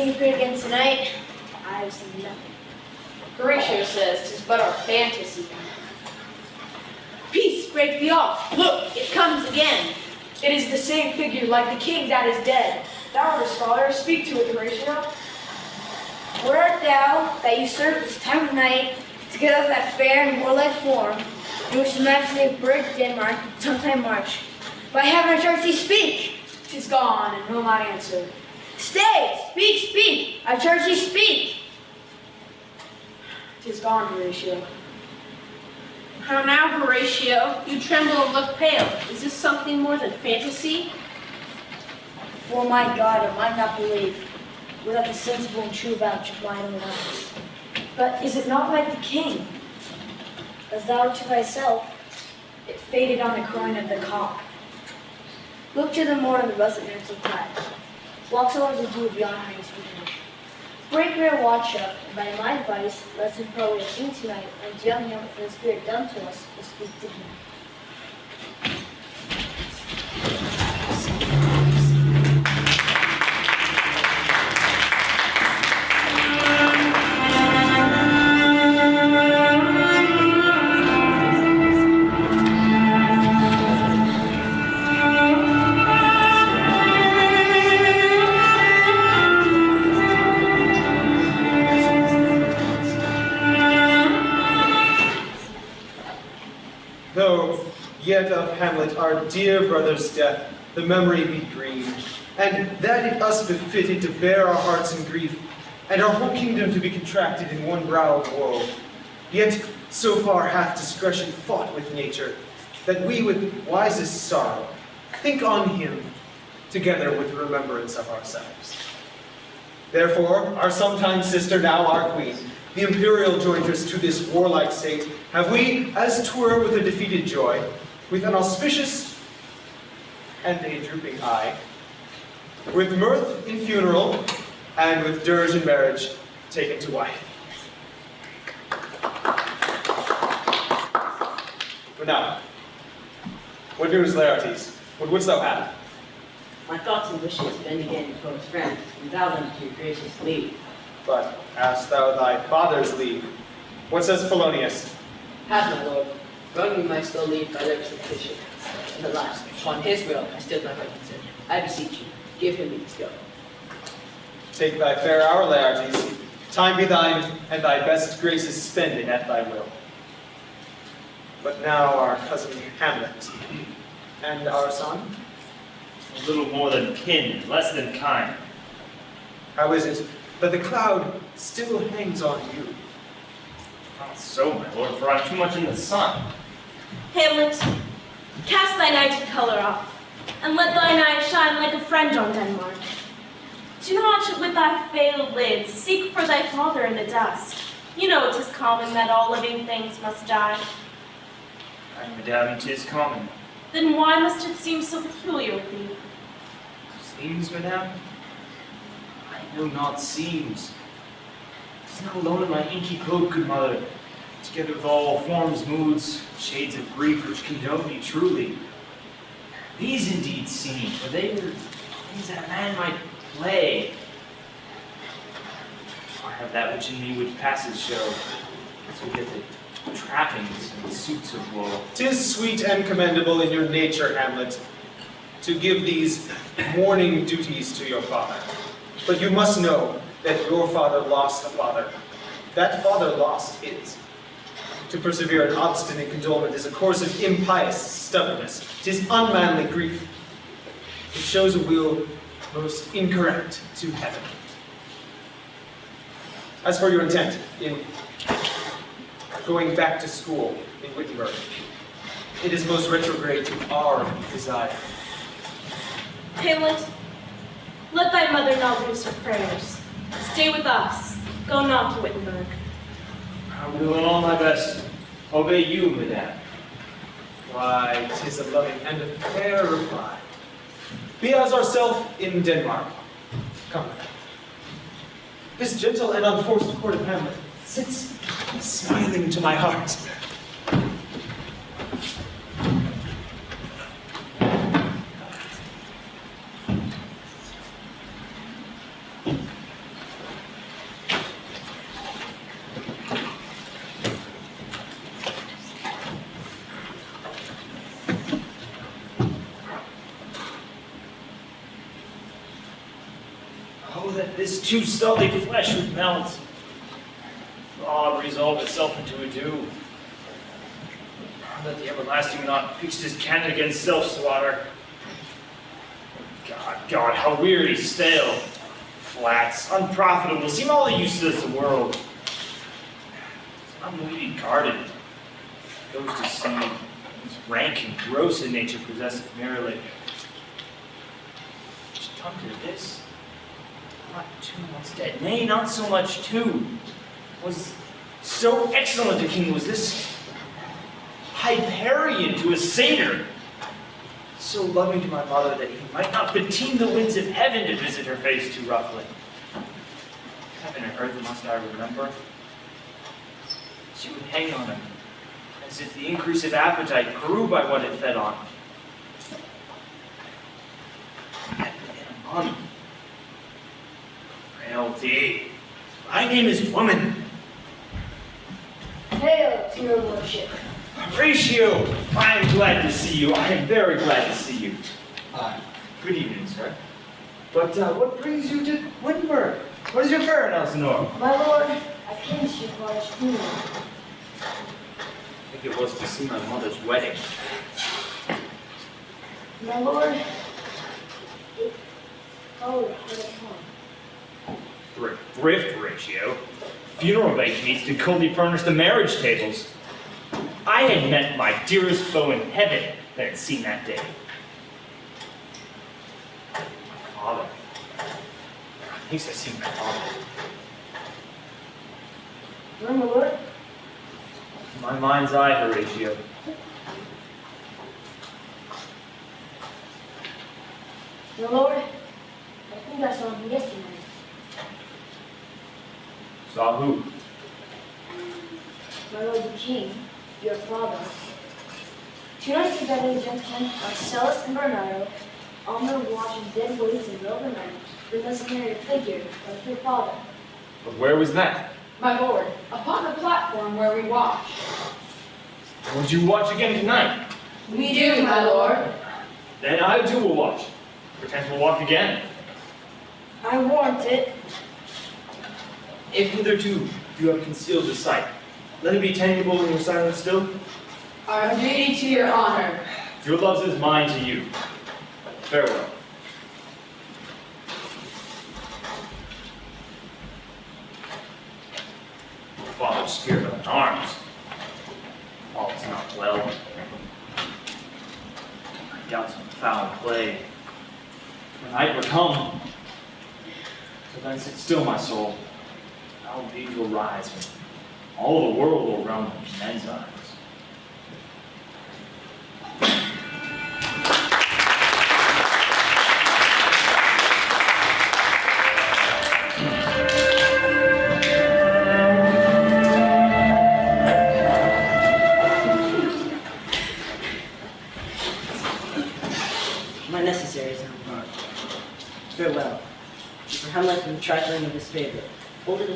seen appeared again tonight? I've seen nothing. Horatio says tis but our fantasy. Peace, break thee off. Look, it comes again. It is the same figure like the king that is dead. Thou art a scholar, speak to it, Horatio. Where art thou that usurp this time of night to get up that fair and warlike form in which the majesty of Berg, Denmark, sometime march? By heaven, I charge thee, speak! Tis gone, and will not answer. Stay! Speak, speak! I charge you speak! Tis gone, Horatio. How now, Horatio? You tremble and look pale. Is this something more than fantasy? For my God, I might not believe, without the sensible and true vouch of mine own eyes. But is it not like the king? As thou to thyself, It faded on the crown of the cock. look to the morn of the russet mantle clad. Walks over the dew beyond hanging sweetness. Break rare watch up, by my advice, let him probably have seen tonight, and young him for the spirit done to us, will speak to him. Hamlet our dear brother's death the memory be green, and that it us befitted to bear our hearts in grief, and our whole kingdom to be contracted in one brow of woe. Yet so far hath discretion fought with nature, that we with wisest sorrow think on him together with remembrance of ourselves. Therefore, our sometime sister, now our queen, the imperial jointers to this warlike state, have we, as twere with a defeated joy, with an auspicious and a drooping eye, with mirth in funeral, and with dirge in marriage, taken to wife. But now, what news, Laertes? What wouldst thou have? My thoughts and wishes bend again to close friends, and thou them to your gracious leave. But ask thou thy father's leave. What says Polonius? Have my lord, wrong you might still leave by lips of Bishop. And alas, upon his will I still my heart consent. I beseech you, give him leave to go. Take thy fair hour, Laertes. Time be thine, and thy best graces spending at thy will. But now our cousin Hamlet, and our son, A little more than kin, less than kind. how is it that the cloud still hangs on you? Not so, my lord, for I'm too much in the sun. Hamlet, cast thy nighted color off, and let thine eyes shine like a friend on Denmark. Do not with thy veiled lids seek for thy father in the dust. You know 'tis common that all living things must die. Aye, madame, 'tis common. Then why must it seem so peculiar with thee? Seems, madame? I know not seems. Tis not alone in my inky cloak, good mother, together with all forms, moods, shades of grief which condone me truly. These indeed seem, for they were things that a man might play. I have that which in me which passes show, so get the trappings and suits of woe. Tis sweet and commendable in your nature, Hamlet, to give these mourning duties to your father. But you must know that your father lost a father. That father lost his. To persevere in obstinate condolement is a course of impious stubbornness. Tis unmanly grief. It shows a will most incorrect to heaven. As for your intent in going back to school in Wittenberg, it is most retrograde to our desire. Hamlet, let thy mother not lose her prayers. Stay with us. Go not to Wittenberg. I will in all my best obey you, madame. Why, 'tis a loving and a fair reply. Be as ourself in Denmark. Come. This gentle and unforced court of Hamlet sits smiling to my heart. Oh, that this too sullied flesh would melt. God resolve itself into a dew. That the everlasting knot fixed his canon against self-slaughter. God, God, how weary, stale, flats, unprofitable, seem all the useless of the world. Unweedy guarded, goes to seed, is rank and gross in nature possesseth merrily. Which come to this, not two once dead, nay, not so much two, was so excellent a king was this Hyperion to a satyr, so loving to my mother that he might not beteem the winds of heaven to visit her face too roughly. Heaven and earth must I remember. She would hang on him, as if the increase of appetite grew by what it fed on. A month, frailty. My name is woman. Hail to your worship. Horatio, I am glad to see you. I am very glad to see you. Uh, good evening, sir. But uh, what brings you to Wittenberg? What is your errand, Elsinore? My lord, I came to your father's funeral. I think it was to see my mother's wedding. My lord, it followed hard upon. Thrift, thrift Horatio. Funeral needs to coldly furnish the marriage tables. I had met my dearest foe in heaven that had seen that day. My father. At least I've seen my father. Well, my lord, My mind's eye, Horatio. my lord, I think I saw him yesterday. Saw who? My lord the king, your father. Two nights together, the gentlemen Marcellus and Bernardo, on their watch in dead weights in the middle of the night, witnessed a married figure of your father. But where was that? My lord, upon the platform where we watch. Would you watch again tonight? We do, my lord. Then I too will watch. Perchance we'll walk again. I warrant it. If hitherto you have concealed the sight, let it be tangible in your silence still. Our duty to your honor. Your love is mine to you. Farewell. Father's spirit of arms. All is not well. I doubt some foul play. When night will come, so then sit still, my soul. Will rise, and all the world will run in men's eyes.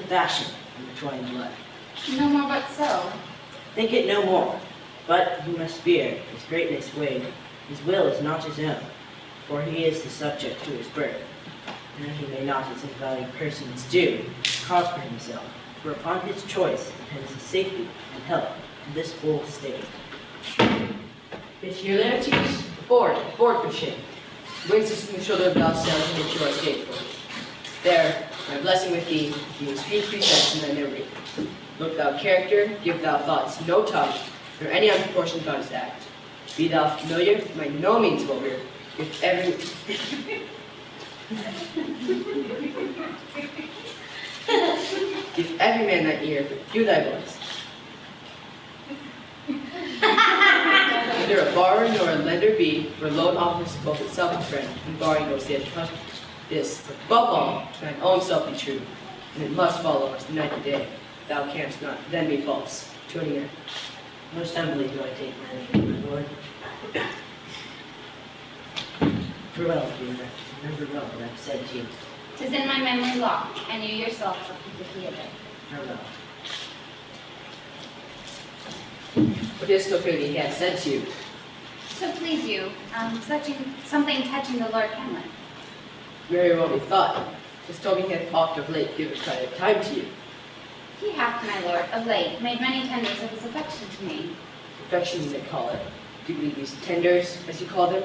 Fashion in the twine blood. No more but so. Think it no more, but you must fear his greatness weighed. His will is not his own, for he is the subject to his birth. And he may not as invalued persons do, cause for himself, for upon his choice depends his safety and health in this bold state. Monsieur Laertes, board, board for ship. Brings us from the shoulder of sails and into our gateful. There, my blessing with thee, his few precepts in thy memory. Look thou character, give thou thoughts no tongue, nor any unproportioned thought is act. Be thou familiar, by no means vulgar, with every Give every man thy ear, but few thy voice. Neither a borrower nor a lender be, for loan offers both itself and friend, and borrowing no stand trust. This, above all, to thine own self be true, and it must follow us night and day. thou canst not then be false to any man. Most humbly do I take my leave, my lord. Farewell, dear. Remember well what I've said to you. Tis in my memory locked, and you yourself shall keep the key of it. Farewell. What is Ophelia he has said to you? So please you, um, touching, something touching the Lord Hamlet. Very well told me he hath oft of late given kind of time to you. He hath, my lord, of late made many tenders of his affection to me. Affection you may call it. Do you believe these tenders, as you call them?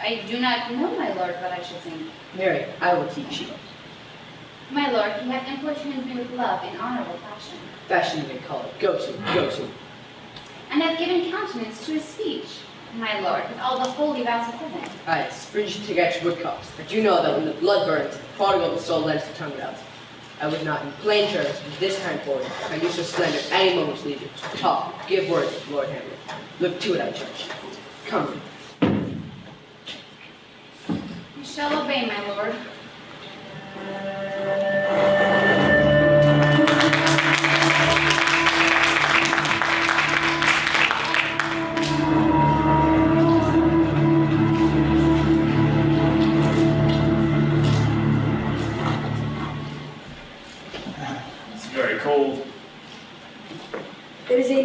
I do not know, my lord, what I should think. Mary, I will teach you. My lord, he hath importuned me with love in honorable fashion, Fashion you may call it. Go to, go to. and hath given countenance to his speech, my lord, with all the holy vows of heaven. Aye, springe to catch woodcocks. But you know that when the blood burns, the prodigal the soul lends the tongue out. I would not in plain terms from this time forward I you so slander any moment's leisure. Talk, give words, Lord Hamlet. Look to it, I judge. Come. You shall obey, my lord.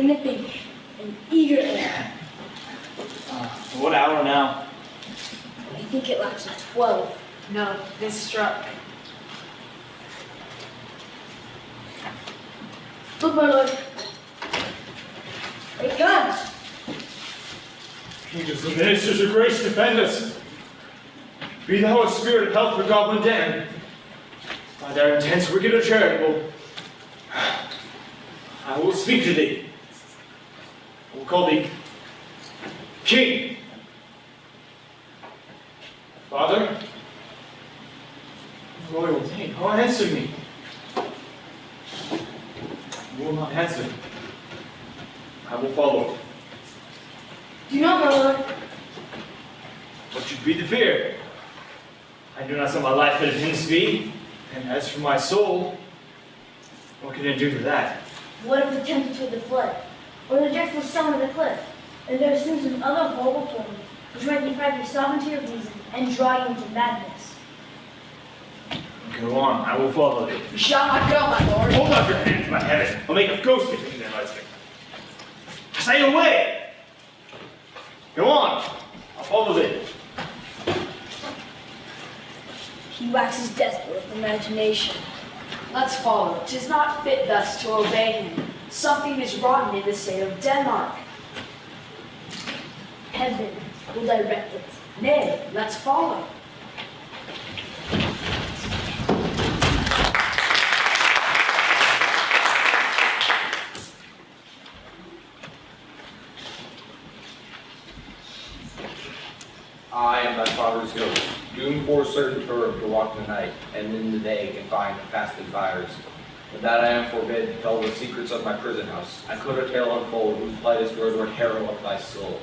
Nipping and eager air. Uh, what hour now? I think it laps at 12. No, this struck. Look, my lord. It comes. Angels and ministers of grace, defend us. Be thou a spirit of help for Goblin Dan. By their intents wicked or charitable, I will speak to thee. I will call thee King. Father, royal Dane, oh answer me. You will not answer. I will follow. Do not, my lord. What should be the fear? I do not set my life at his feet, and as for my soul, what can I do for that? What of the tempest with the flood, or the dreadful storm of the cliff, and there are sins of other horrible forms, which might deprive your sovereignty of reason and drive you into madness. Go on, I will follow thee. You shall not go, my lord. Hold up your hands, my heaven. I'll make a ghost between them, I say. Say away! Go on, I'll follow thee. He waxes desperate with imagination. Let's follow. Tis not fit thus to obey him. Something is rotten in the state of Denmark. Heaven will direct it. Nay, let's follow. I am thy father's ghost, doomed for certain term to walk the night, and in the day confined to fasted fires. But that I am forbid to tell the secrets of my prison house. I could a tale unfold whose lightest word would harrow up thy soul.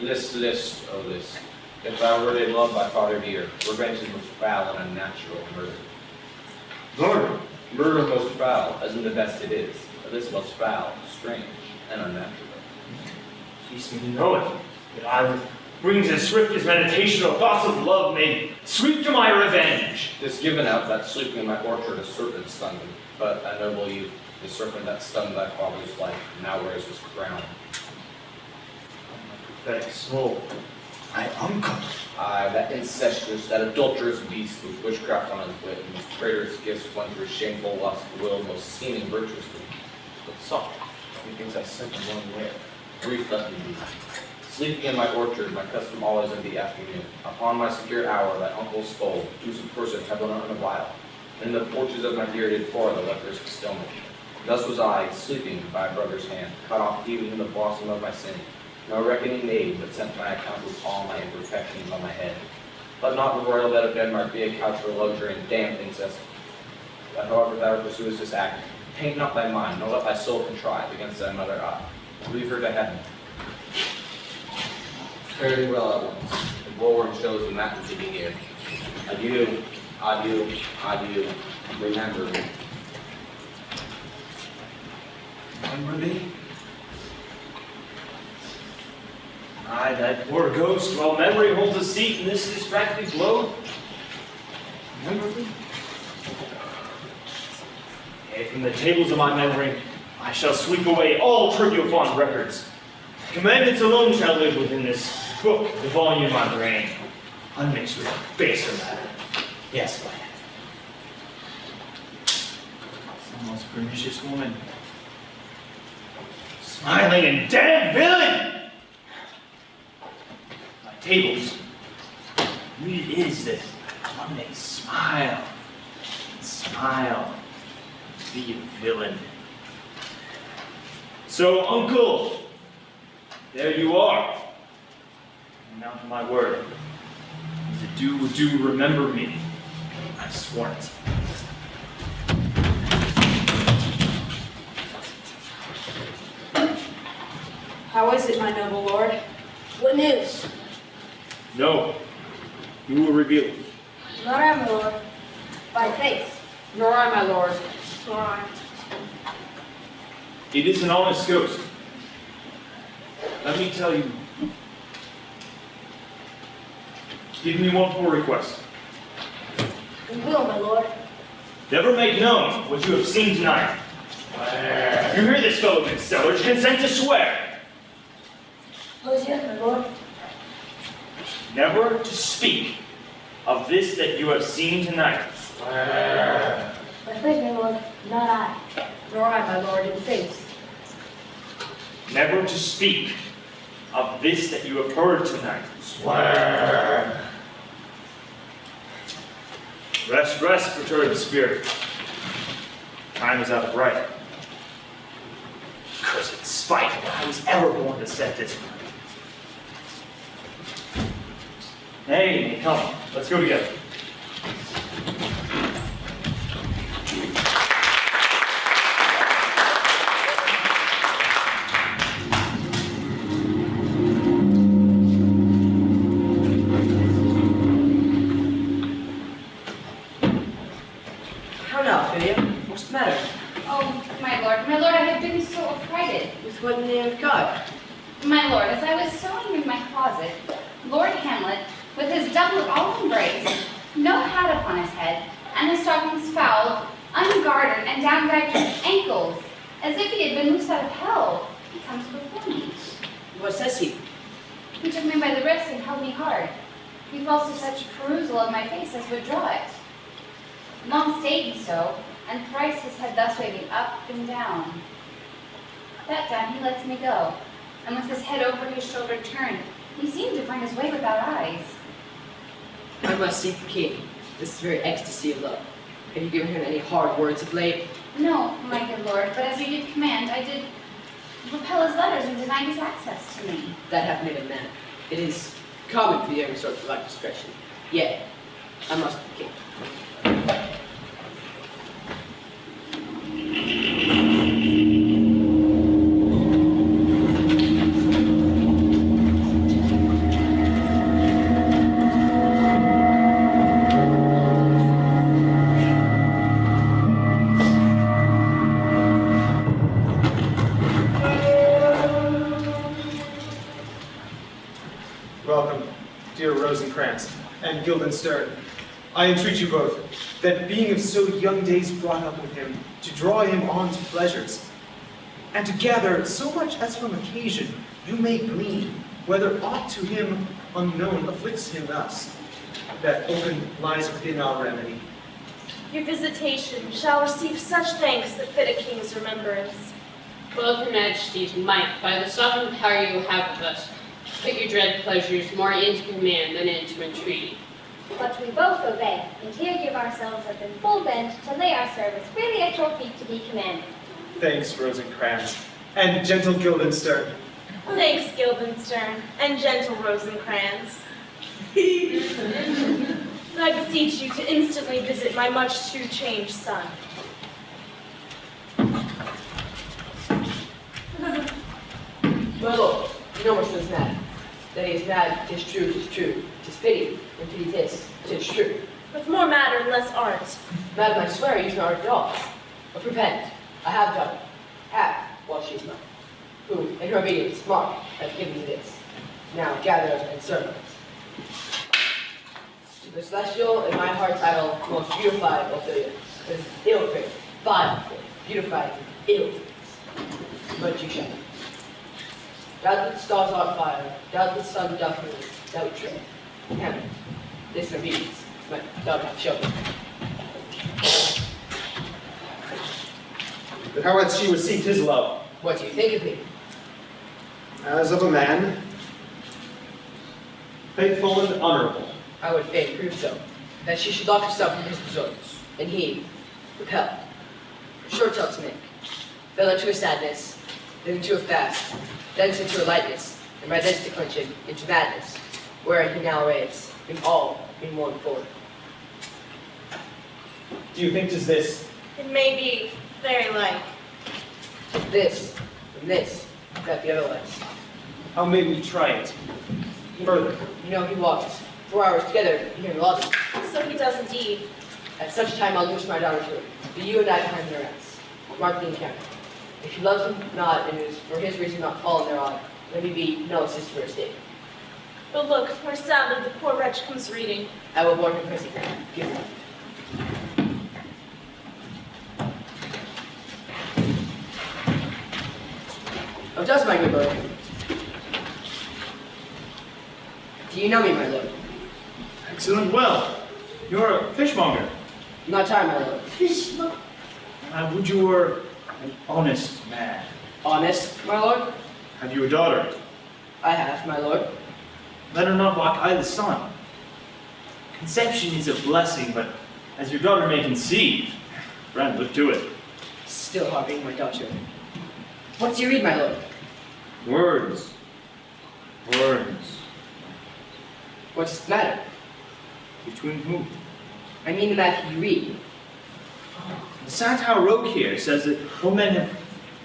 List, list, O list. If thou wert a love by father dear, revenge is most foul and unnatural murder. Murder. Murder most foul, as in the best it is, but this most foul, strange, and unnatural. Teach me to know it, that I with wings as swift as meditation or thoughts of love may sweep to my revenge. This given out that sleeping in my orchard a serpent stung him, but a noble youth, the serpent that stung thy father's life, now wears his crown. Pathetic soul. My uncle. Aye, that incestuous, that adulterous beast with witchcraft on his wit, and whose traitorous gifts won through shameful lust, will most seeming virtuously. But soft, he thinks I sent him one way. Grief let me be. Sleeping in my orchard, my custom always in the afternoon. Upon my secure hour, thy uncle's skull, two some person have run on a while. And in the porches of my dear did pour the leprous stillness. Thus was I, sleeping by a brother's hand, cut off even in the blossom of my sin. No reckoning made, but sent my account with all my imperfections on my head. Let not the royal bed of Denmark be a couch for luxury and damned incest. But however thou pursuest this act, taint not thy mind, nor let thy soul contrive against thy mother eye. Leave her to heaven. Fare thee well at once. The bulwark shows the mountain to be near. Adieu, adieu, adieu. Remember me. Memberly? Aye, that poor ghost, while memory holds a seat in this distracted globe. Memberly? Yea, from the tables of my memory, I shall sweep away all trivial fond records. Commandments alone shall live within this book, the volume of my brain, unmixed with baser matter. Yes, my the most pernicious woman. Smiling and damn villain! My tables. What it is that one may smile smile be a villain. So, uncle, there you are. And now to my word. The do do remember me. I've sworn it. How is it, my noble lord? What news? No. You will reveal it. Not I, my lord. By faith. Nor I, my lord. Nor I. It is an honest ghost. Let me tell you. Give me one more request. We will, my lord. Never make known what you have seen tonight. You hear this, fellow good sellers, consent to swear. Who's yes, my lord? Never to speak of this that you have seen tonight. By faith, my lord. Not I. Nor I, my lord, in faith. Never to speak of this that you have heard tonight. Rest, rest, perturbed spirit. Time is out of right. Cursed spite I was ever born to set this right. Hey, come, let's go together. And to gather so much as from occasion you may glean, whether aught to him unknown afflicts him thus, that open lies within our remedy. Your visitation shall receive such thanks that fit a king's remembrance. Well, if your majesties might, by the sovereign power you have of us, put your dread pleasures more into command than into entreaty. But we both obey, and here give ourselves up in full bent to lay our service freely at your feet to be commanded. Thanks, Rosencrantz, and gentle Guildenstern. Thanks, Guildenstern, and gentle Rosencrantz. I beseech you to instantly visit my much too changed son. My lord, you know which one's mad. That he is mad, tis true, tis true. Tis pity, and pity tis, tis true. With more matter and less art. Madam, I swear you are dogs. But repent. I have done. Have, while In her obedience, Mark, I've given me this. Now gather and serve. To the celestial, in my heart title, most beautified Ophelia, is ill-fated, vile, fate, beautified, ill fate. But you shall. Doubt that stars are fire, doubt the sun doth move, doubt tread. Hamlet, this obedience, my daughter children. But how hath she received his love? What do you think of me? As of a man, faithful and honorable. I would fain prove so, that she should lock herself in his bosom, and he, repelled, short tale to make, fell into a sadness, then into a fast, thence into a lightness, and by thence declension into madness, where he now raves, in all in one form. Do you think think 'tis this? It may be very like. This, and this, that the other lies. How may we try it? Further. You know he walks four hours together here in the lobby. So he does indeed. At such time I'll loose my daughter to him, but you and I behind their ass. Mark the encounter. If he loves him not, and is for his reason not fallen thereon, let me be no assist for his state. But look, where sadly the poor wretch comes reading. I will warn him presently. Give him. Does my good lord? Do you know me, my lord? Excellent. Well, you're a fishmonger. Not tired, my lord. Fishmonger. I uh, would you were an honest man. Honest, my lord? Have you a daughter? I have, my lord. Let her not walk I the sun. Conception is a blessing, but as your daughter may conceive, friend, look to it. Still harping my daughter. What do you read, my lord? Words. Words. What's the matter? Between who? I mean the matter you read. The Santal Rogue here says that all men have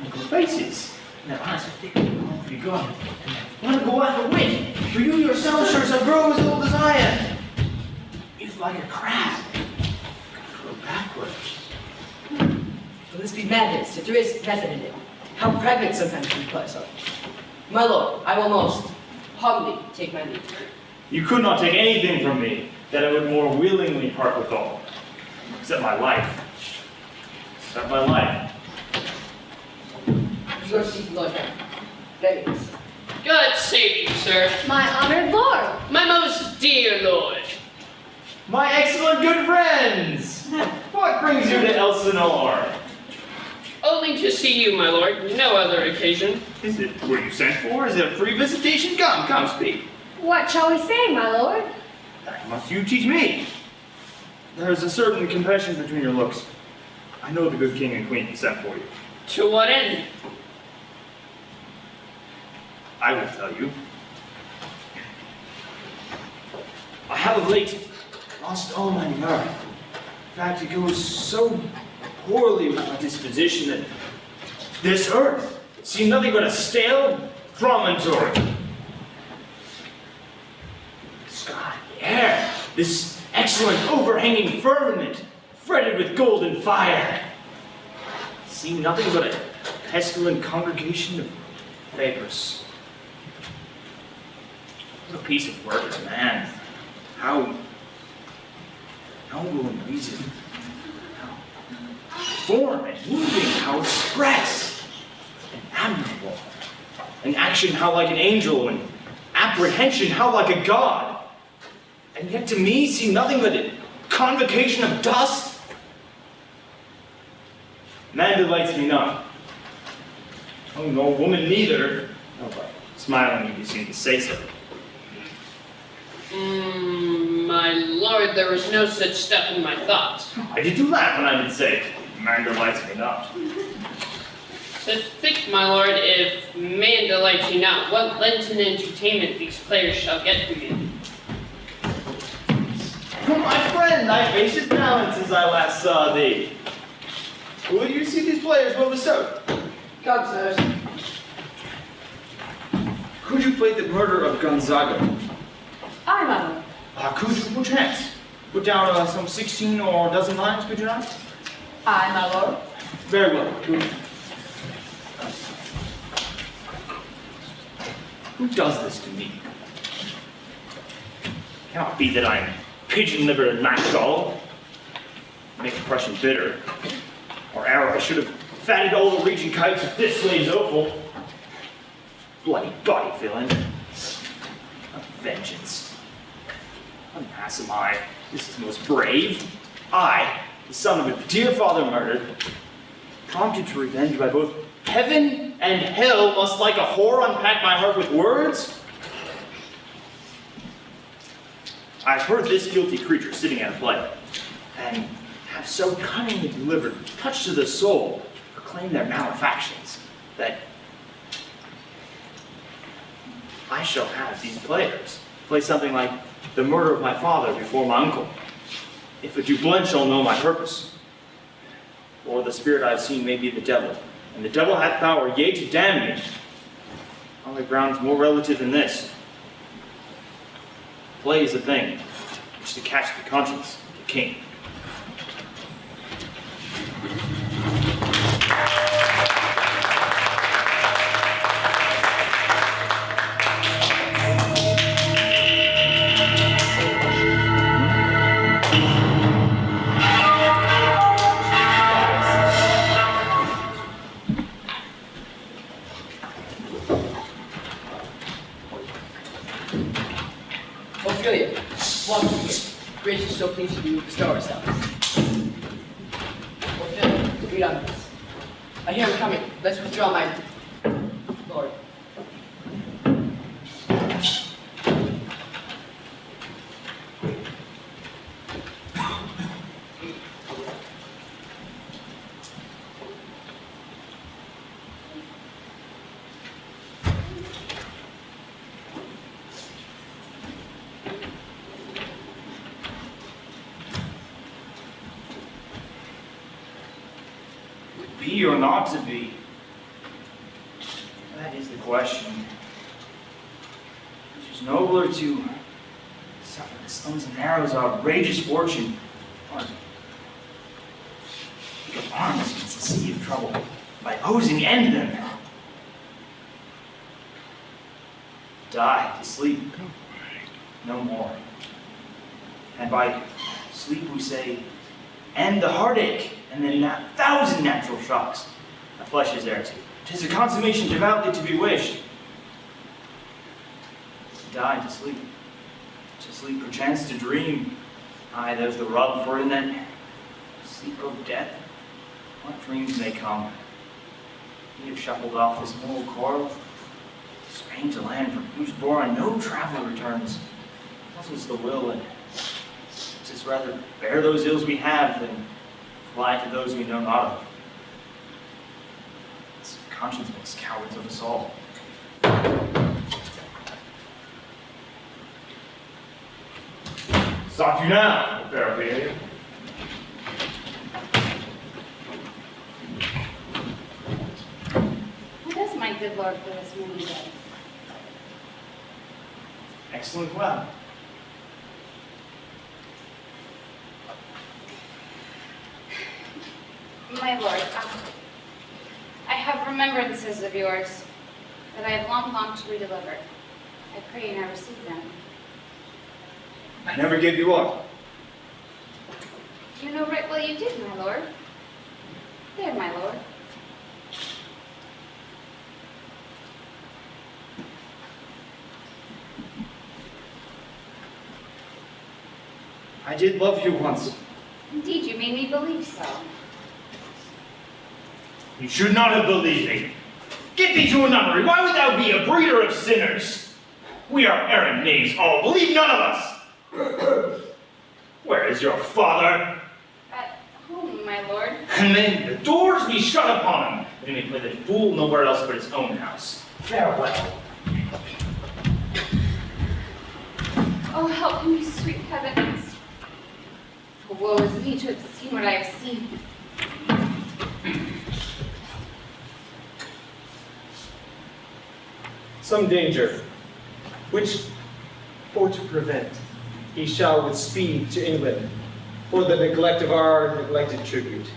equal faces, and their eyes are thick and long to be gone. Want to go out the wit, for you yourself sure shall grow as old as I am. You're like a crab. Grow backwards. Will this be madness, if there is method in it? How pregnant sometimes we play so. My lord, I will most humbly take my leave. You could not take anything from me that I would more willingly part with all, except my life. Except my life. Your seat, Lord Henry. Readiness. God save you, sir. My honored lord. My most dear lord. My excellent good friends! What brings you to Elsinore? Only to see you, my lord. No other occasion. Is it, were you sent for? Is it a free visitation? Come, come, speak. What shall we say, my lord? Must you teach me? There is a certain confession between your looks. I know the good king and queen sent for you. To what end? I will tell you. I have of late lost all my nerve. In fact, it goes so poorly disposition that this earth seemed nothing but a stale promontory. The sky, the air, this excellent overhanging firmament, fretted with golden fire, seemed nothing but a pestilent congregation of vapors. What a piece of work is man. How noble in reason. Form and moving, how express and admirable. In action, how like an angel, and apprehension, how like a god. And yet to me see nothing but a convocation of dust. Man delights me not. Oh, no, woman neither. Oh, but smiling, you seem to say so. Mm, my lord, there was no such stuff in my thoughts. Why did you laugh when I did say, man delights me not? To think, my lord, if man delights you not, what Lenten entertainment these players shall get from you. My friend, thy face is balanced since I last saw thee. Will you see these players well bestowed? Come, sirs. Could you play the murder of Gonzaga? Aye, my lord. Uh, could you perchance put down uh, some 16 or a dozen lines, could you not? Aye, my lord. Very well. Who does this to me? Cannot be that I'm pigeon-livered and Macdol. Make impression bitter. Or arrow, I should have fatted all the region kites with this slave's offal. Bloody body villain. A vengeance. Alas am I, this is most brave. I, the son of a dear father murdered, prompted to revenge by both heaven and hell, must like a whore unpack my heart with words? I've heard this guilty creature sitting at a play, and have so cunningly delivered, touch to the soul, proclaim their malefactions, that I shall have these players play something like the murder of my father before my uncle. If a Dublin shall know my purpose, or the spirit I have seen may be the devil, and the devil hath power, yea, to damn me, on the grounds more relative than this. Play is a thing which to catch the conscience of the king. Or not to be? That is the question. It is nobler to suffer the slings and arrows of outrageous fortune, or take arms against the sea of trouble by opposing end them. Die to sleep, no more. And by sleep we say, end the heartache, and then a shocks. The flesh is there too. Tis a consummation devoutly to be wished. To die, to sleep. To sleep, perchance to dream. Aye, there's the rub, for in that sleep of death, what dreams may come. We have shuffled off this mortal coil, strange land from whose bourne no traveler returns. Puzzles the will, and tis rather bear those ills we have than fly to those we know not of. This conscience makes cowards of us all. Stop you now, fair What does my good lord for this many days? Excellent well. My lord, um, I have remembrances of yours that I have long longed to redeliver. I pray you now receive them. I never gave you up. You know right well you did, my lord. There, my lord. I did love you once. Indeed, you made me believe so. You should not have believed me. Get thee to a nunnery. Why would thou be a breeder of sinners? We are errant knaves all. Believe none of us. Where is your father? At home, my lord. And then the doors be shut upon him, that he may play the fool nowhere else but his own house. Farewell. Oh, help me, sweet heavens. For woe is me to have seen what I have seen. Some danger, which for to prevent, he shall with speed to England, for the neglect of our neglected tribute.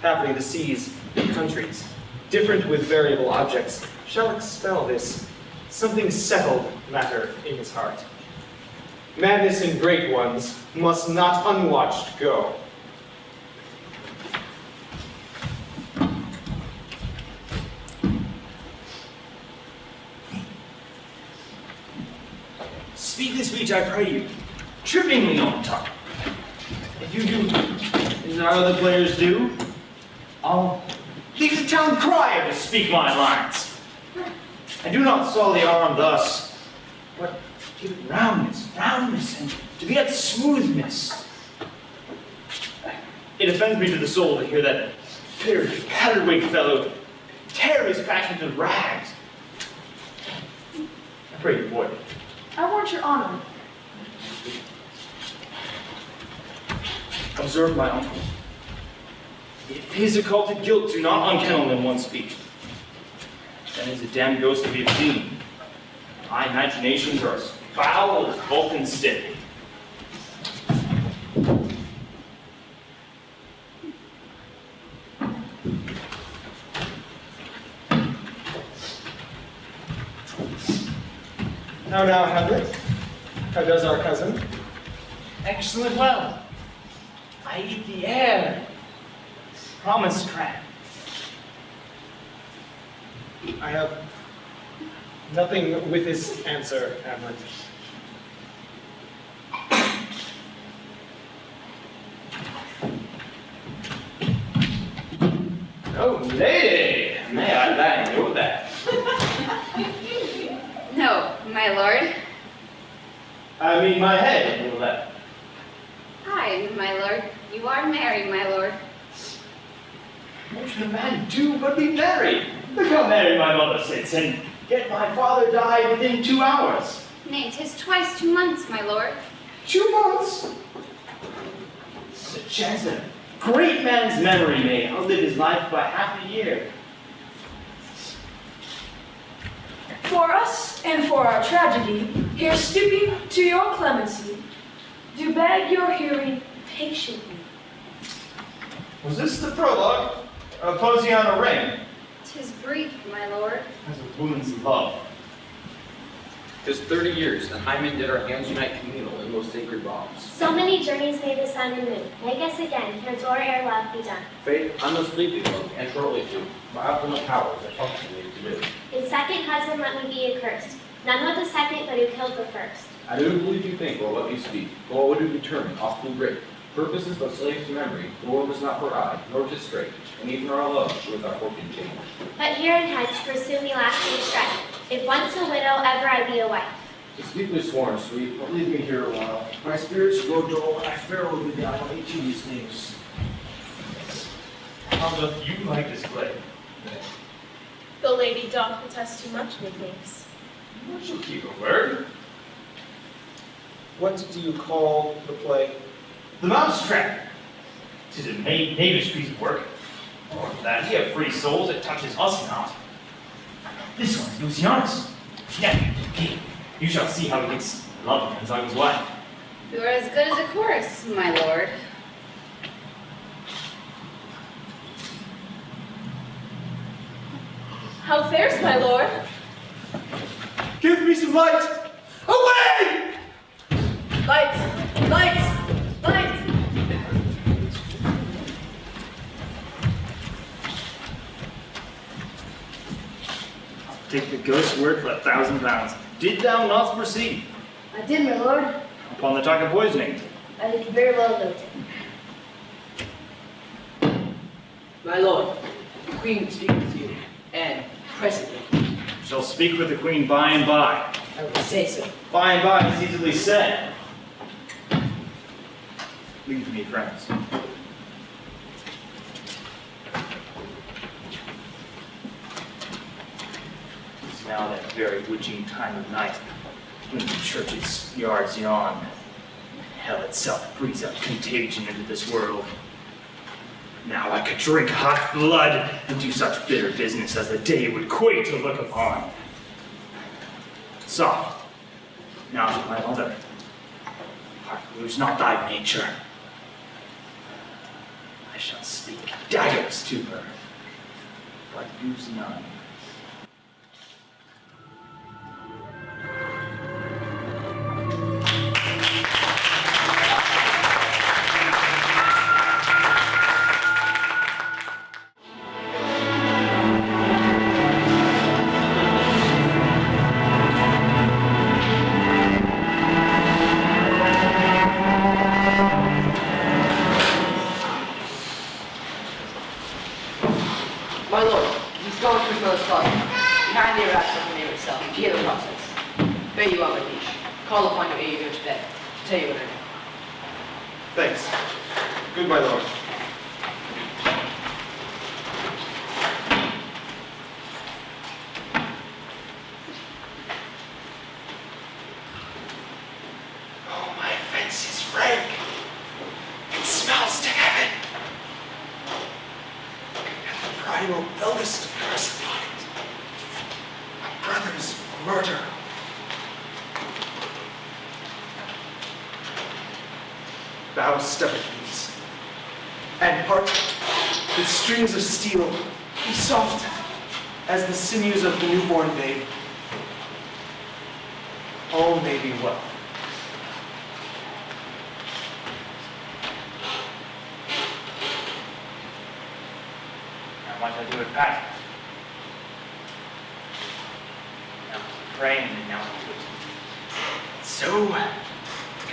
Happily the seas countries, different with variable objects, shall expel this something settled matter in his heart. Madness in great ones must not unwatched go. Speak this speech, I pray you, tripping me on tongue. If you do as our other players do, I'll leave the town crier to speak my lines. I do not sully arm thus, but give it roundness, roundness, and to get smoothness. It offends me to the soul to hear that bitter, patterweight fellow tear his passion to rags. I pray you it. I want your honor. Observe my uncle. If his occulted guilt do not unkennel in one speech, then is a damned ghost to be obscene. My imaginations are as foul as Vulcan's stick. How now, Hamlet? How does our cousin? Excellent well. I eat the air. Promise, Crab. I have nothing with this answer, Hamlet. Oh, lady! May I thine know that? No, my lord. I mean my head know that. Hi, my lord. You are married, my lord. What should a man do but be married? Look how merry my mother sits, and yet my father died within two hours. Nay, 'tis twice two months, my lord. Two months? The chance a great man's memory may outlive his life by half a year. For us and for our tragedy, here stooping to your clemency, do beg your hearing patiently. Was this the prologue of Posiana Ring? Tis brief, my lord. As a woman's love. Tis thirty years that Hymen did our hands unite communal in most sacred wrongs. So many journeys may the sun and moon make us again, here door ere love be done. Faith, I must leave thee, love, and shortly too. My opulent powers are functionally to do. In second husband let me be accursed. None but the second, but who killed the first. I do believe you think, or what you speak, or what you determine, oft too great. Purpose is but slave to memory, the world is not for I, nor to straight, and even our love with our fortune change. But here in hence pursue me lasting strife. If once a widow, ever I be a wife. Tis deeply sworn, sweet, But leave me here a while. My spirits grow dull, and I fear will be down on each of these things. How doth you like this play? The lady doth protest too much, methinks. I shall keep a word. What do you call the play? The Mousetrap. Tis a ma- knavish piece of work. Or that he have free souls, it touches us not. This one is Lucianus. Nephew to the king. You shall see how he gets love of Gonzago's wife. You are as good as a chorus, my lord. How fares my lord? Give me some light! Away! Lights! Lights! Lights! Take the ghost's word for a thousand pounds. Did thou not proceed I did, my lord. upon the talk of poisoning? I did very well noted. My lord, the queen would speak with you, and presently. Shall speak with the queen by and by. I would say so. By and by is easily said. Leave me, friends. It's now that very witching time of night when the church's yards yawn. Hell itself breathes out contagion into this world. Now I could drink hot blood and do such bitter business as the day would quake to look upon. Soft, now to my mother. Heart, lose not thy nature. I shall speak daggers to her, but use none.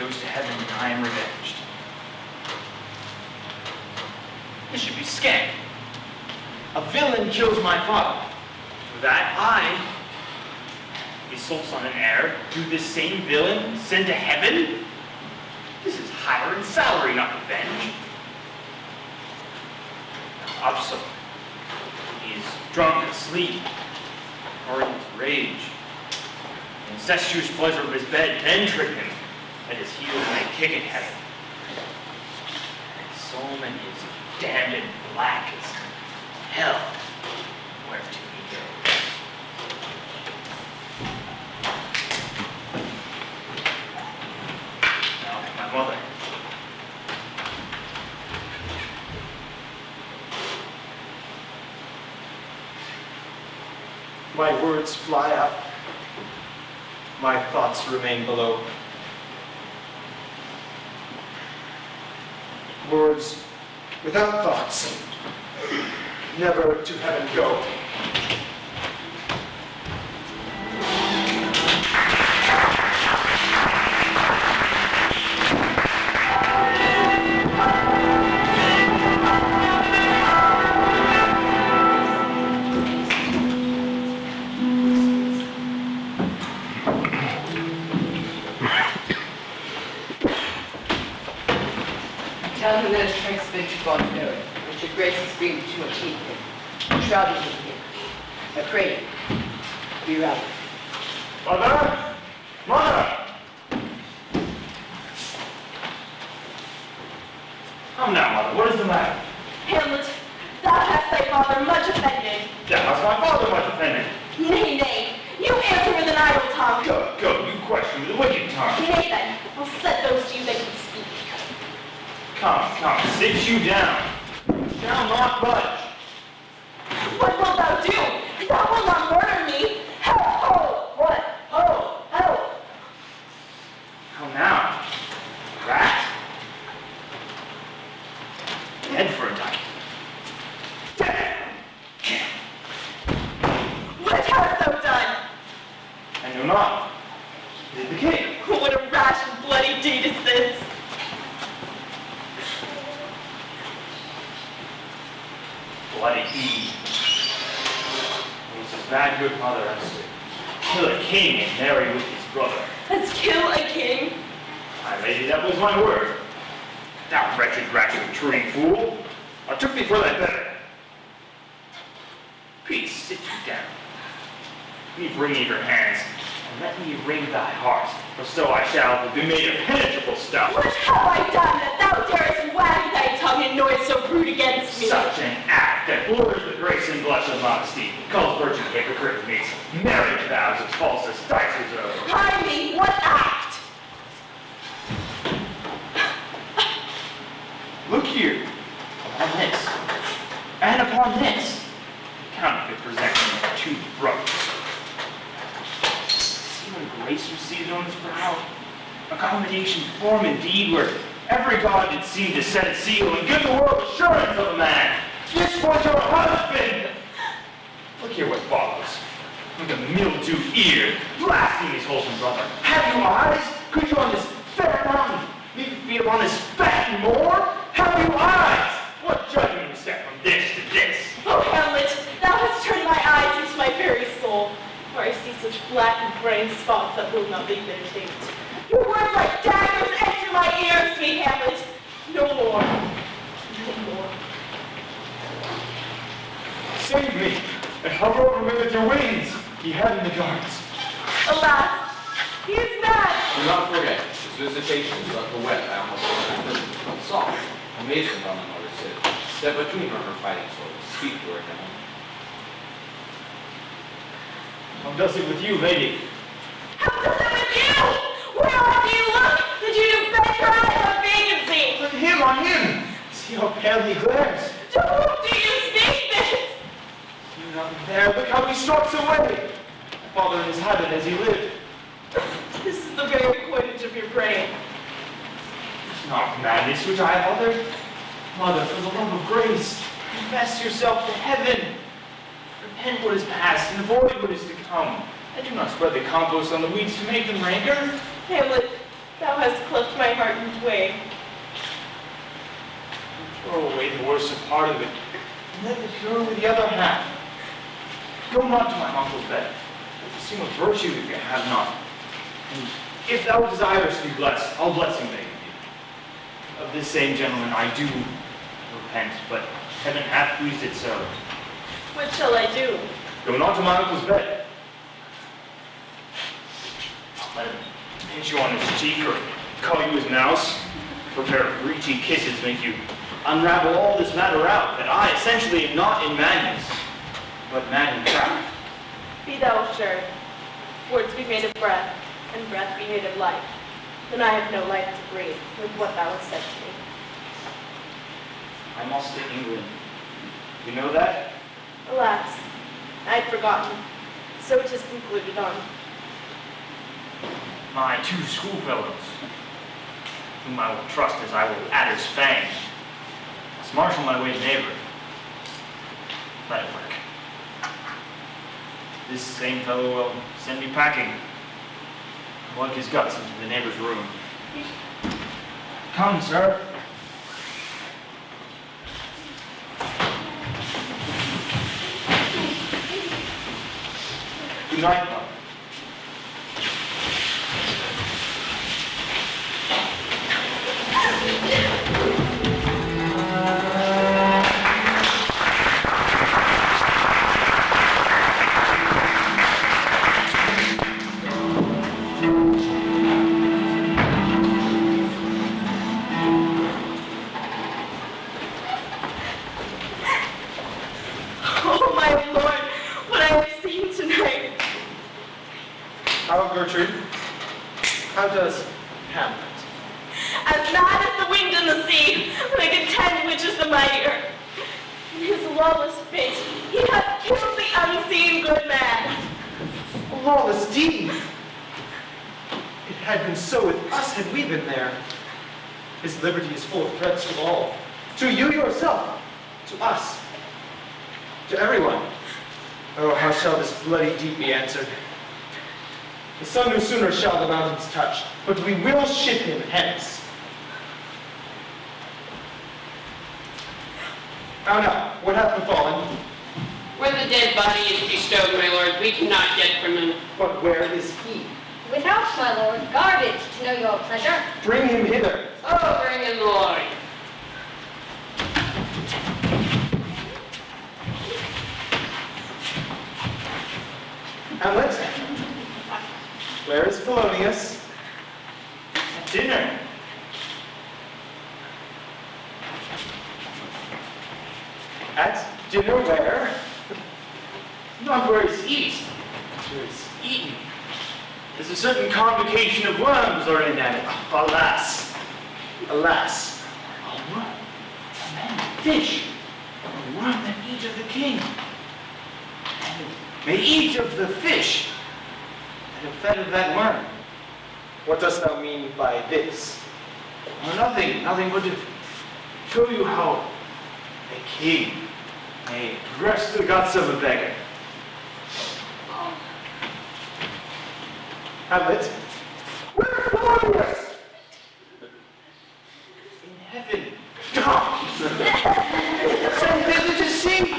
Goes to heaven and I am revenged. This should be scant. A villain kills my father. For that I, his sole son and heir, do this same villain send to heaven? This is higher in salary, not revenge. He is drunk, asleep, or in his rage. Incestuous pleasure of his bed then trick him at his heels may kick at heaven. And his is damned and black as hell, where to he goes. Now my mother. My words fly up. My thoughts remain below. Words without thoughts, never to heaven go. Which your grace has been too much him. Shrouded him here. I pray you, be rallied. Mother! Mother! Come now, mother, what is the matter? Hamlet, thou hast thy father much offended. Yeah, how's my father much offended? Nay, nay, you answer with an idle tongue. Go, go, you question with a wicked tongue. Nay then, I'll set those to you that can speak. Come, come, sit you down. Shall not budge. What wilt thou do? Thou wilt not step between her and her fighting swords, speak to her now. How does it with you, lady? How does it with you? Where have you looked that you do bend your eye on vacancy? On him, on him! See how pale he glares. To whom do you speak this? You not there, look how he stalks away. My father in his habit as he lived. This is the very coinage of your brain. It's not madness which I have uttered. Mother, for the love of grace, confess yourself to heaven. Repent what is past and avoid what is to come. And do not spread the compost on the weeds to make them ranker. Hamlet, thou hast cleft my heart in twain. Throw away the worst part of it, and let the pure with the other half. Go not to my uncle's bed. It's a seem of virtue if you have not. And if thou desirest to be blessed, I'll blessing thee. Of this same gentleman I do repent, but heaven hath pleased it so. What shall I do? Go not to my uncle's bed. Let him pinch you on his cheek or call you his mouse. Prepare breachy kisses make you unravel all this matter out, that I essentially am not in madness, but mad in craft. Be thou assured, words be made of breath, and breath be made of life. Then I have no life to breathe with what thou hast said to me. I must to England. You know that? Alas, I had forgotten. So it is concluded on. My two schoolfellows, whom I will trust as I will adder's fang, must marshal my way to neighbor. Let it work. This same fellow will send me packing. Lug his guts into the neighbor's room. Come, sir. Good night, Hamlet? Where is Polonius? In heaven. Send thither to see.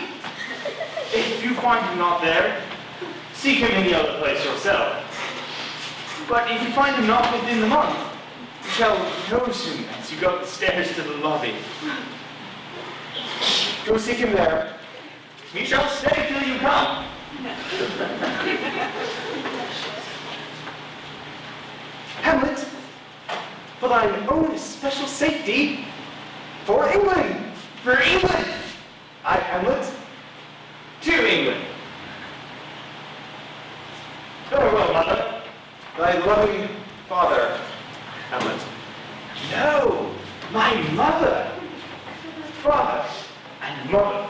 If you find him not there, seek him any other place yourself. But if you find him not within the month, you shall know soon as you go up the stairs to the lobby. Go seek him there. He shall stay till you come. Hamlet, for thine own special safety, for England, for England, I, Hamlet, to England. Farewell, mother. Thy loving father, Hamlet. No, my mother. Father and mother.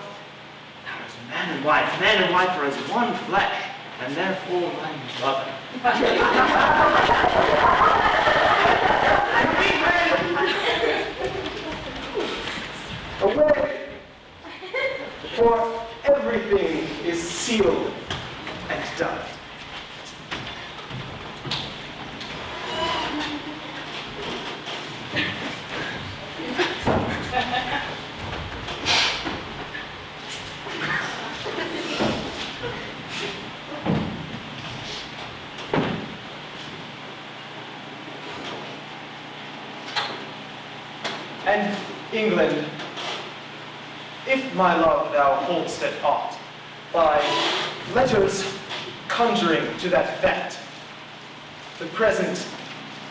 Now as man and wife, man and wife are as one flesh, and therefore my mother. Away! For everything is sealed and done. And England, if my love thou hold'st at aught, by letters conjuring to that effect, the present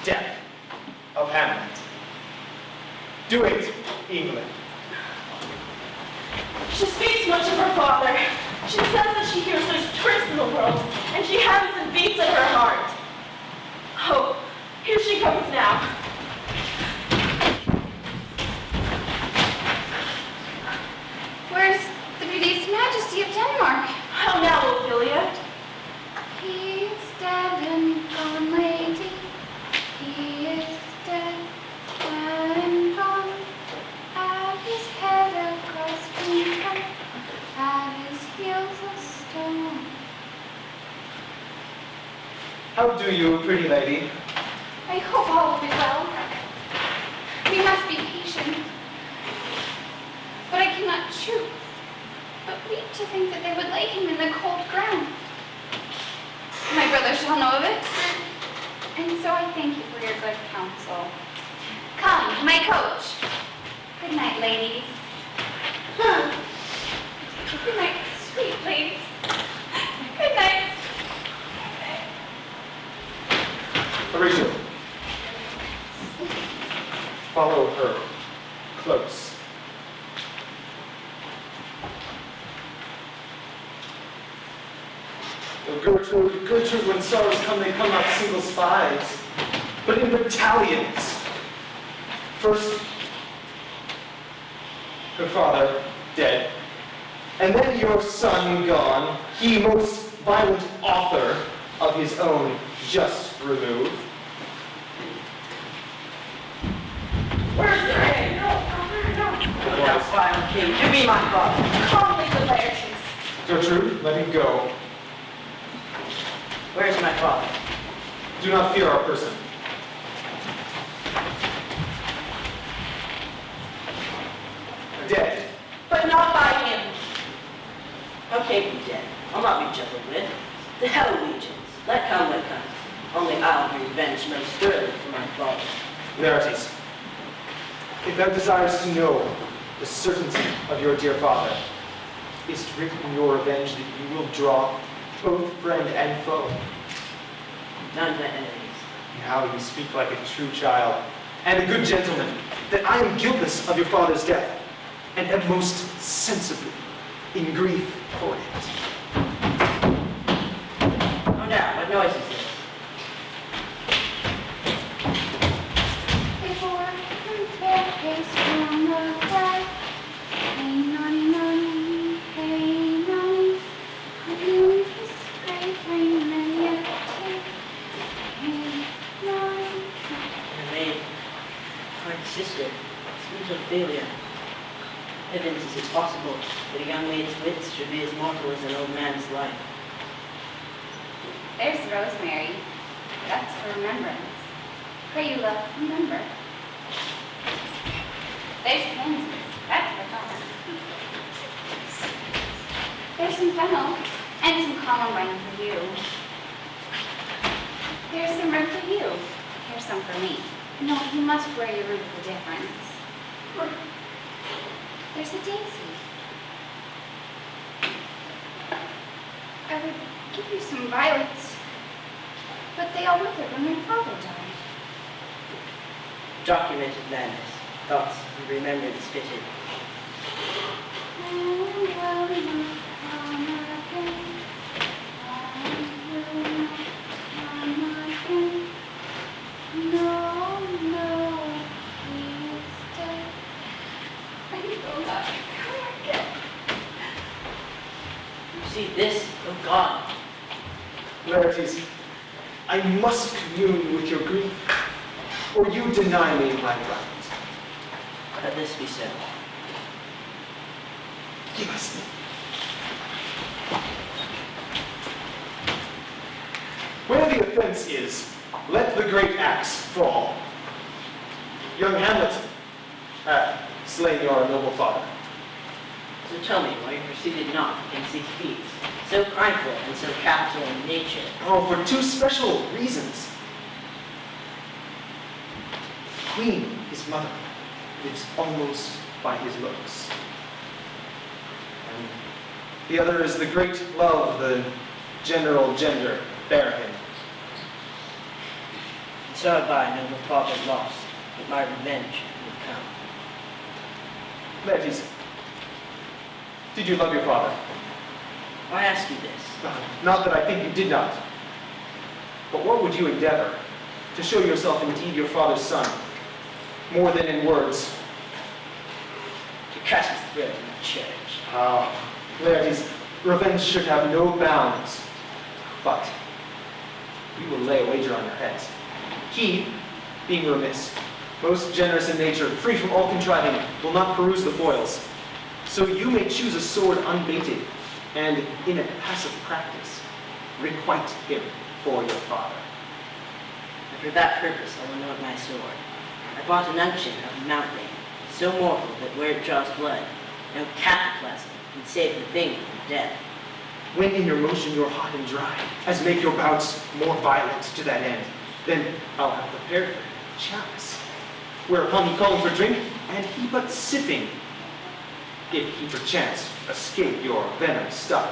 death of Hamlet. Do it, England. She speaks much of her father. She says that she hears there's tricks in the world, and she hums and beats at her heart. Oh, here she comes now. Where's the beauteous majesty of Denmark? How now, Ophelia? He is dead and gone, lady. He is dead and gone. At his head a cross beacon, at his heels a stone. How do you, pretty lady? I hope all will be well. We must be patient. But I cannot choose, but weep to think that they would lay him in the cold ground. My brother shall know of it, and so I thank you for your good counsel. Come, my coach. Good night, ladies. Good night, sweet ladies. Good night. Horatio, follow her close. Oh, Gertrude, When come, they come not single spies, but in battalions. First, her father dead, and then your son gone, he most violent author of his own just remove. Where's the ring? No, no, no. Thou vile king, give me my father. Calmly, the Laertes. Gertrude, let him go. Where's my father? Do not fear our person. Dead. But not by him. Okay, be dead. I'll not be juggled with. The hell legions. Let come, what comes. Only I'll be revenge most thoroughly for my father. Laertes, if thou desirest to know the certainty of your dear father, is written in your revenge that you will draw both friend and foe? None but enemies. How you speak like a true child and a good gentleman, that I am guiltless of your father's death, and am most sensibly in grief for it. Nature. Oh, for two special reasons. The Queen, his mother, lives almost by his looks. And the other is the great love the general gender bear him. And so have I, noble father, lost, but my revenge will come. Laertes, did you love your father? I ask you this. Not that I think you did not. But what would you endeavor to show yourself indeed your father's son, more than in words? To cast his throat in the church. Ah, Laertes, revenge should have no bounds. But we will lay a wager on your heads. He, being remiss, most generous in nature, free from all contriving, will not peruse the foils. So you may choose a sword unbaited, and in a passive practice, requite him for your father. And for that purpose I will note my sword. I bought an unction of mountain, so mortal that where it draws blood, no cataplasm can save the thing from death. When in your motion you're hot and dry, as make your bouts more violent to that end, then I'll have prepared for him a chalice. Whereupon he called for drink, and he but sipping, if he perchance escape your venom stuck,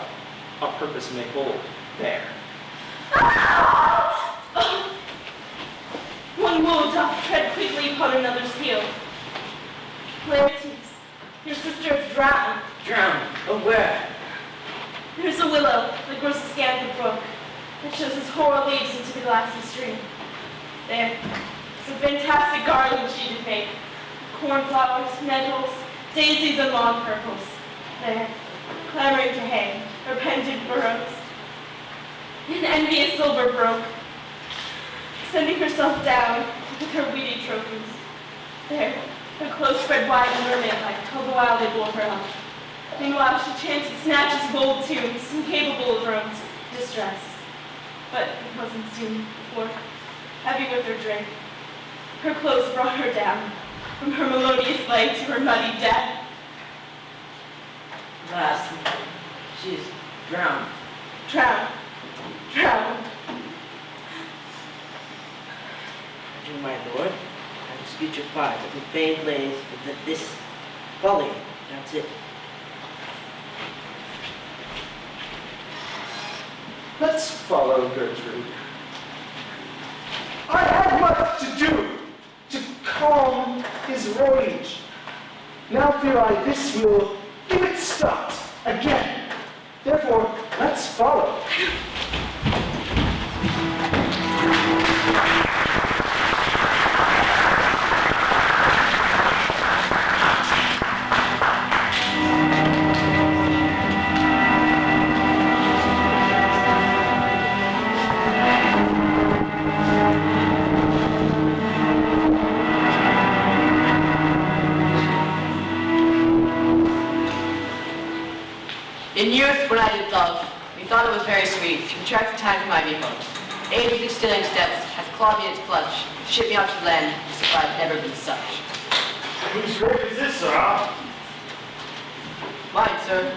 a purpose may hold there. One woe doth tread quickly upon another's heel. Laertes, your sister is drowned. Drowned? Oh, where? There's a willow that grows askant the brook that shows its hoar leaves into the glassy stream. There, some fantastic garland she did make. Cornflowers, nettles, daisies, and lawn purples. There, clamoring to hang, her pendant burrows. In envious silver broke, sending herself down with her weedy trophies. There, her close spread wide and mermaid-like, till the while they bore her up. Meanwhile, she chanted snatches of old tunes, incapable of her own distress. But it wasn't soon before, heavy with her drink, her clothes brought her down, from her melodious light to her muddy death. Last, she is drowned. Drowned, drowned. To my lord, I dispute your fire, but the fame lays with the- this folly. That's it. Let's follow Gertrude. I had much to do to calm his rage. Now fear I this will give it start again. Therefore, let's follow. Time for my vehicle. Age with extending steps, has clawed me in its clutch, shipped me out to land, as if I had never been such. Whose grave is this, sir? Mine, sir.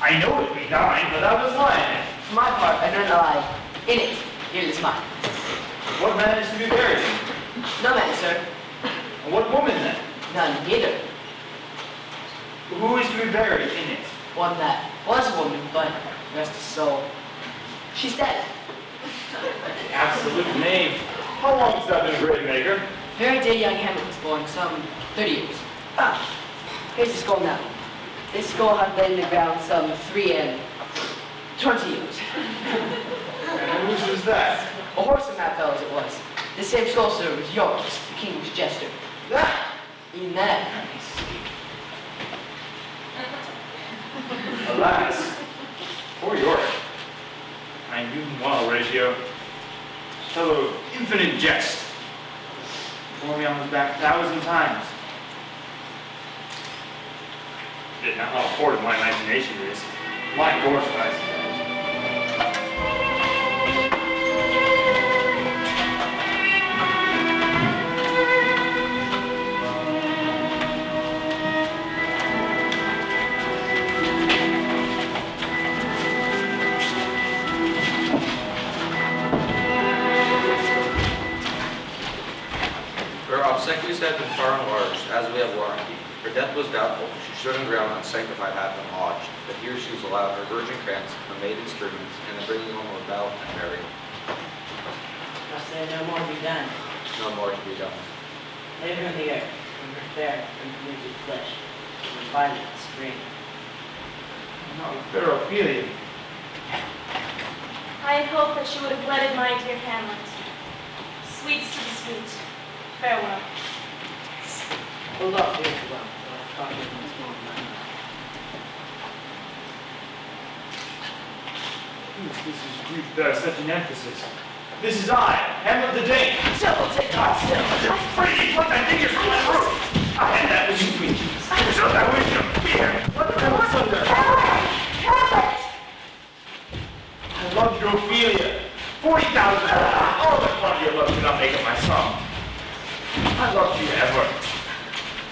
I know it be thine, but thou was it. For my part, I don't lie. In it, it is mine. What man is to be buried in? No man, sir. And what woman then? None, neither. Who is to be buried in it? One that was a woman, but rest his soul. She's dead. Absolute knave. How long has that been a grave maker? Very day young Hamlet was born, some 30 years. Ah, here's the skull now. This skull had been in the ground some three and 20 years. And whose was that? A horse in that fellow's it was. The same skull, sir, was yours, the king's jester. That? In that. Alas, poor Yorick. I knew him well, Horatio. Fellow of infinite jest. Bore me on his back a thousand times. Did not how forward my imagination is. My gorge, obsequies had been far enlarged, as we have warranty. Her death was doubtful. She stood on ground unsanctified hath been lodged. But here she was allowed her virgin crants, her maiden strings, and the bringing home of Belle and Mary. I say no more be done? No more to be done. Lay her in the earth, from her fair and polluted flesh, from her violet spring. Not fair Ophelia. I had hoped that she would have wedded my dear Hamlet. Sweets to the sweet. Farewell. Hold off here for well, while I talk with once more in my mind. This is grief bears such an emphasis. This is I, Hamlet the Dane. Devil, take God still. Free, put thy fingers from my throat. I had that which you preach. Show thy wisdom, fear. What the hell is under? I love you, Ophelia. Forty thousand. Ah, all the quantity of love cannot make up my sum. I loved you ever.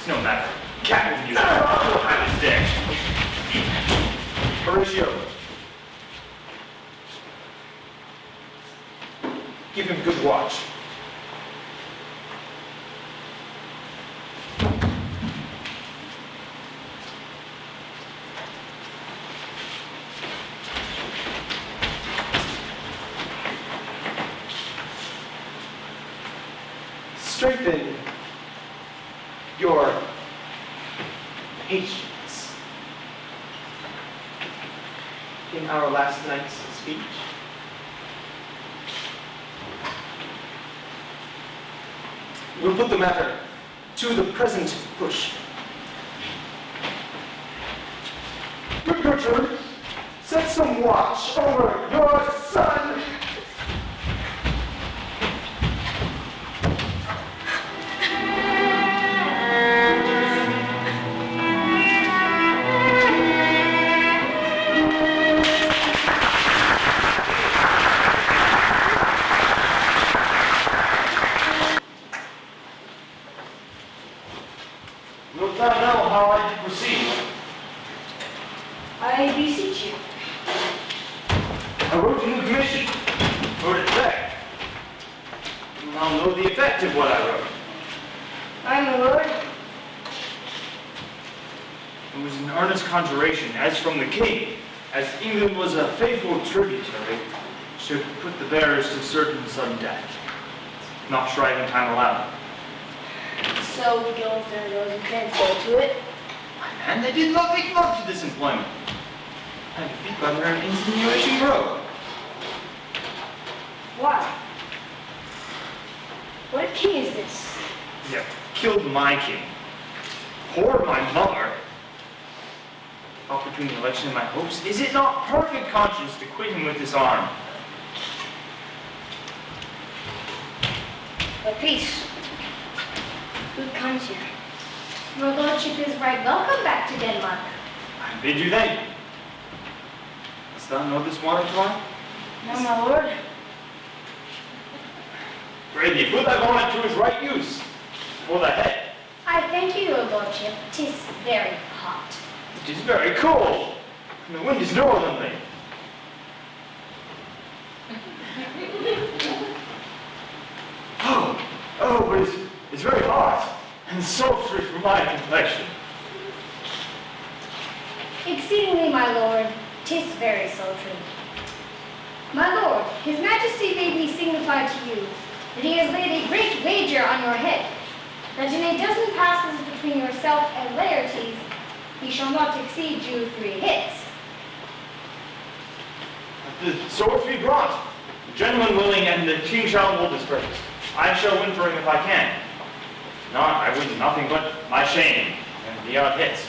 No matter. With you. I was dead. Horatio. Give him good watch. Strengthen your patience. In our last night's speech, we'll put the matter to the present push. Gertrude, set some watch over your son. Very cold. and the wind is northerly. Oh, oh, but it's, it's very hot and sultry for my complexion. Exceedingly, my lord, tis very sultry. My lord, his majesty made me signify to you that he has laid a great wager on your head, that in a dozen passes between yourself and Laertes, he shall not exceed you three hits. The swords be brought, the gentleman willing, and the king shall hold his purpose. I shall win for him if I can. Not, I win nothing but my shame and the odd hits.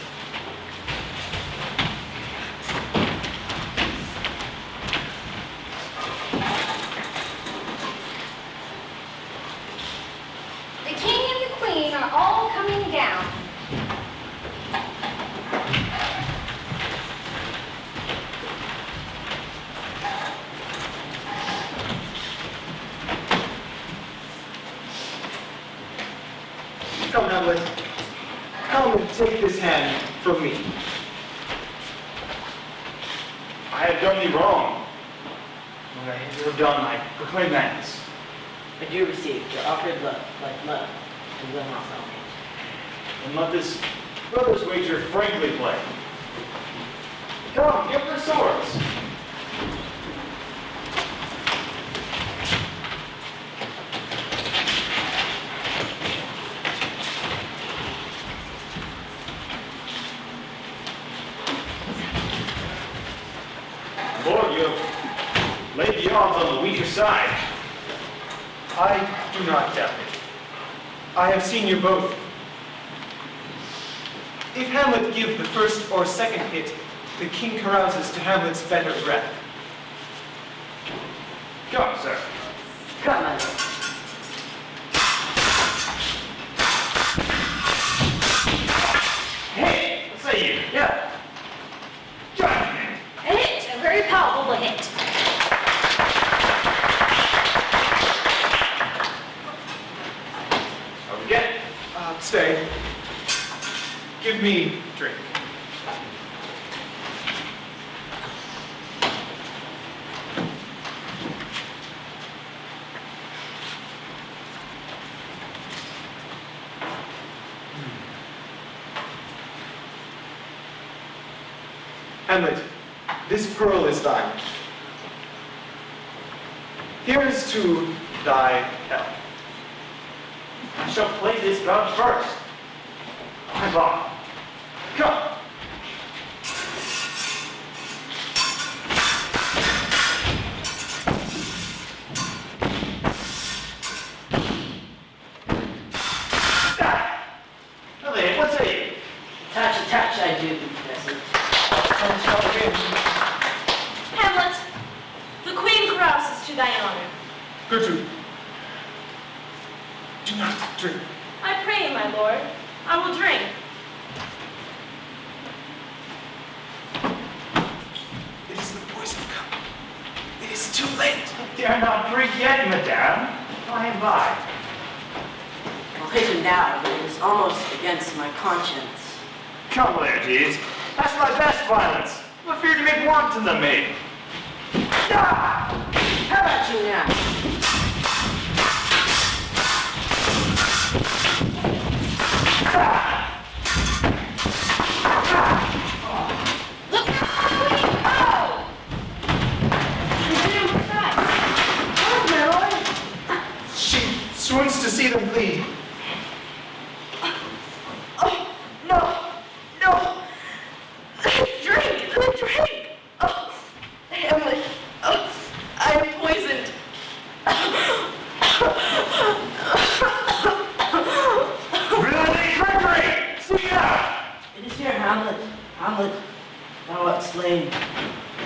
Thou art slain.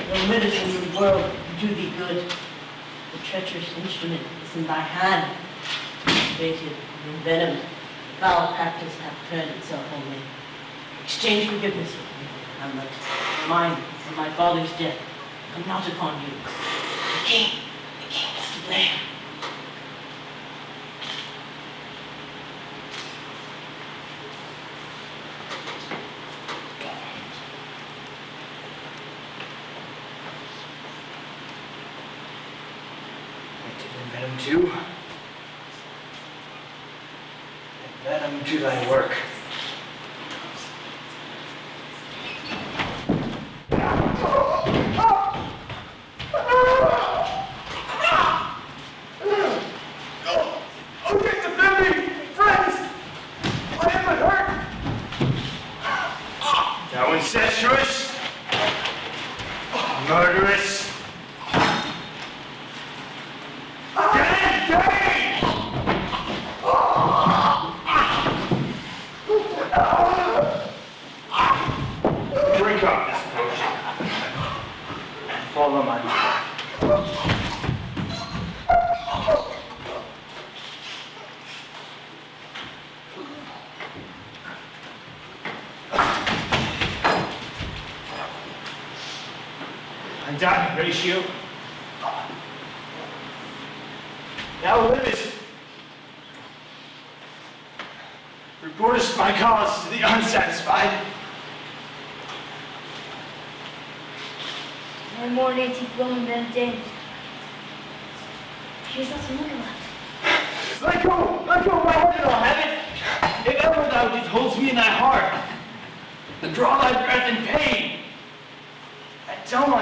No medicine in the world do thee good. The treacherous instrument is in thy hand. Fated and envenomed, foul practice hath turned itself on me. Exchange forgiveness with me, Hamlet. Mine and my father's death come not upon you. The king, the king is to blame.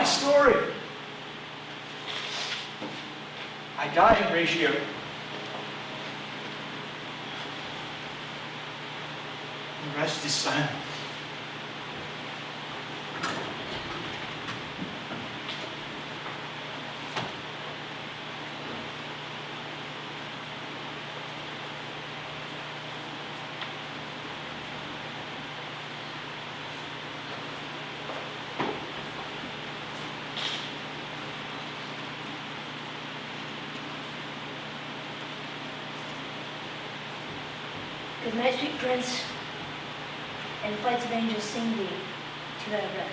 my story. I died Horatio. The rest is silent. And Flights of Angels sing thee to that rest.